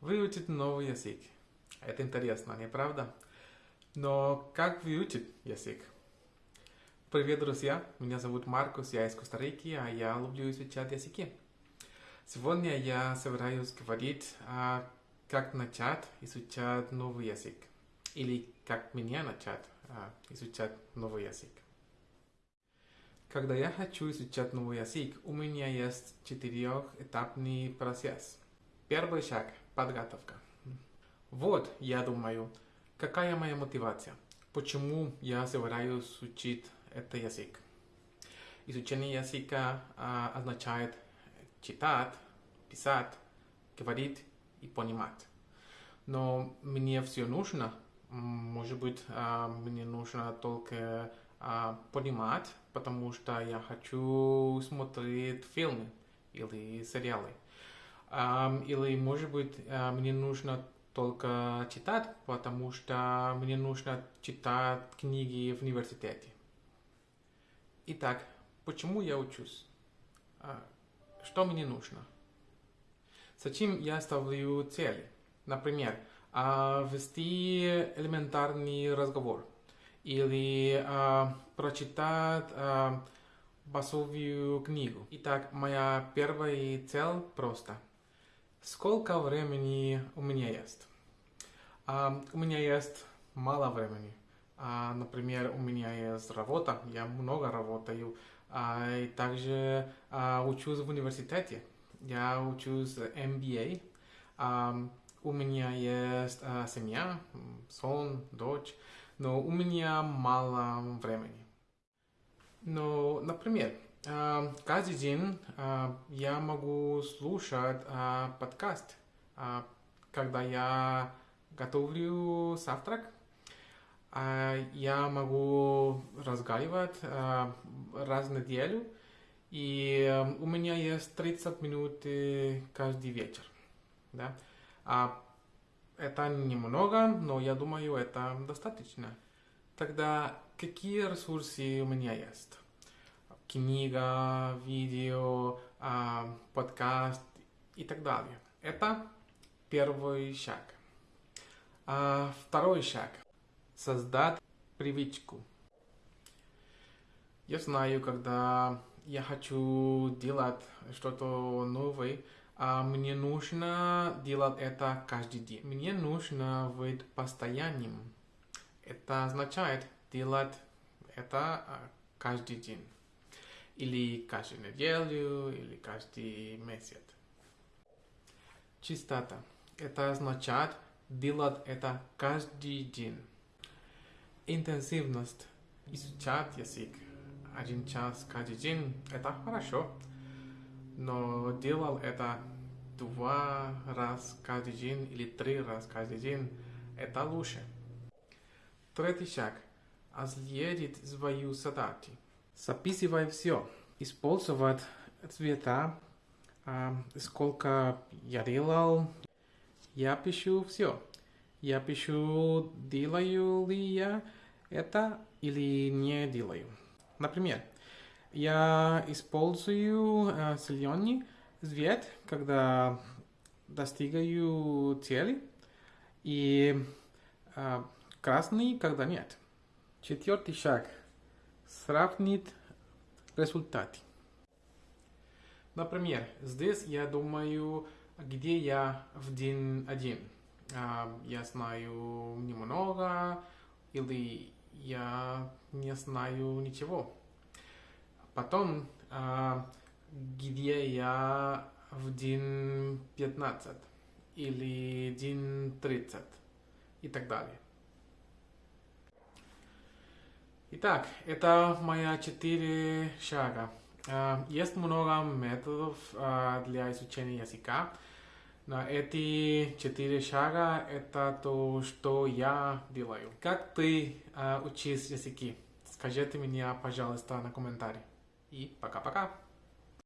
Выучить новый язык. Это интересно, не правда? Но как выучить язык? Привет, друзья! Меня зовут Маркус, я из Коста-Рики, а я люблю изучать языки. Сегодня я собираюсь говорить, а, как начать изучать новый язык. Или как мне начать а, изучать новый язык. Когда я хочу изучать новый язык, у меня есть четырехэтапный процесс. Первый шаг – подготовка. Вот, я думаю, какая моя мотивация? Почему я собираюсь учить этот язык? Изучение языка а, означает читать, писать, говорить и понимать. Но мне все нужно, может быть, а, мне нужно только а, понимать, потому что я хочу смотреть фильмы или сериалы. Или, может быть, а, мне нужно только читать, потому что мне нужно читать книги в университете. Итак, почему я учусь? А, что мне нужно? Зачем я ставлю цели? Например, а, вести элементарный разговор – или а, прочитать басовую книгу. Итак, моя первая цель просто. Сколько времени у меня есть? А, у меня есть мало времени. А, например, у меня есть работа, я много работаю, а, и также учусь в университете. Я учусь MBA. У меня есть семья, сон, дочь но у меня мало времени. Но, например, каждый день а, я могу слушать а, подкаст, когда я готовлю завтрак. Я могу разговаривать раз в неделю, и у меня есть 30 минут каждый вечер. Да? Это немного, но я думаю, это достаточно. Тогда какие ресурсы у меня есть? Книга, видео, а, подкаст и так далее. Это первый шаг. А второй шаг. Создать привычку. Я знаю, когда я хочу делать что-то новое, а мне нужно делать это каждый день. Мне нужно быть постоянным. Это означает делать это а, каждый день. Или каждую неделю, или каждый месяц. Чистота. Это означает делать это каждый день. Интенсивность. Изучать язык один час каждый день – это хорошо но делал это два раз каждый день или три раз каждый день, это лучше. Третий шаг. Отследить свою задачу. Записывай все. Использовать цвета, а, сколько я делал. Я пишу все. Я пишу, делаю ли я это или не делаю. Например, я использую э, зеленый цвет, когда достигаю цели, и э, красный, когда нет. Четвертый шаг. Сравнить результаты. Например, здесь я думаю, где я в день один. А, я знаю немного, или я не знаю ничего. Потом, а, где я в день 15 или день 30 и так далее. Итак, это моя четыре шага. А, есть много методов а, для изучения языка. Но эти четыре шага это то, что я делаю. Как ты учишь языки? Скажите мне, пожалуйста, на комментарии. И пока-пока.